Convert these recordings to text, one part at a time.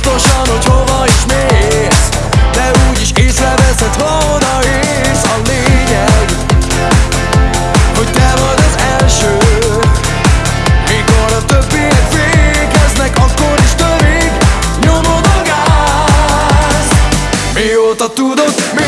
biztosan, hogy hova is mész. De úgyis észreveszed, ha odaérsz A lényeg, hogy te vagy az első. Mikor a többiek fékeznek, akkor is törik Nyomod a gáz. Mióta tudod, mi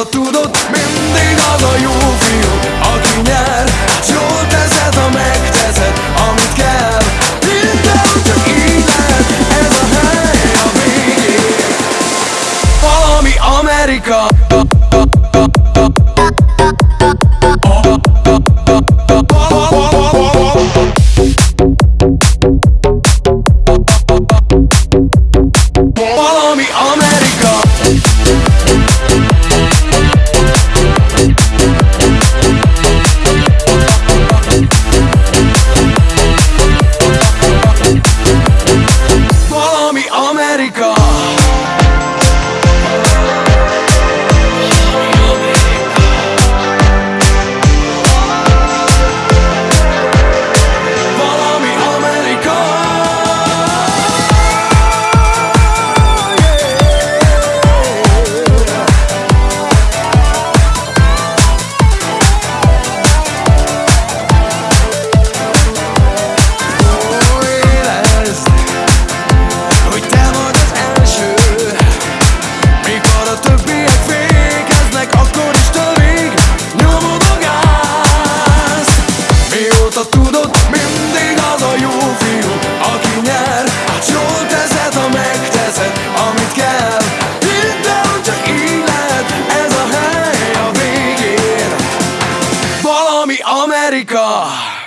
vissza tudod Mindig az a jó fiú, aki nyer. S jól teszed, ha megteszed, amit kell. Hidd el, csak így lehet, ez a hely a végén. Valami Amerika. valami Amerika!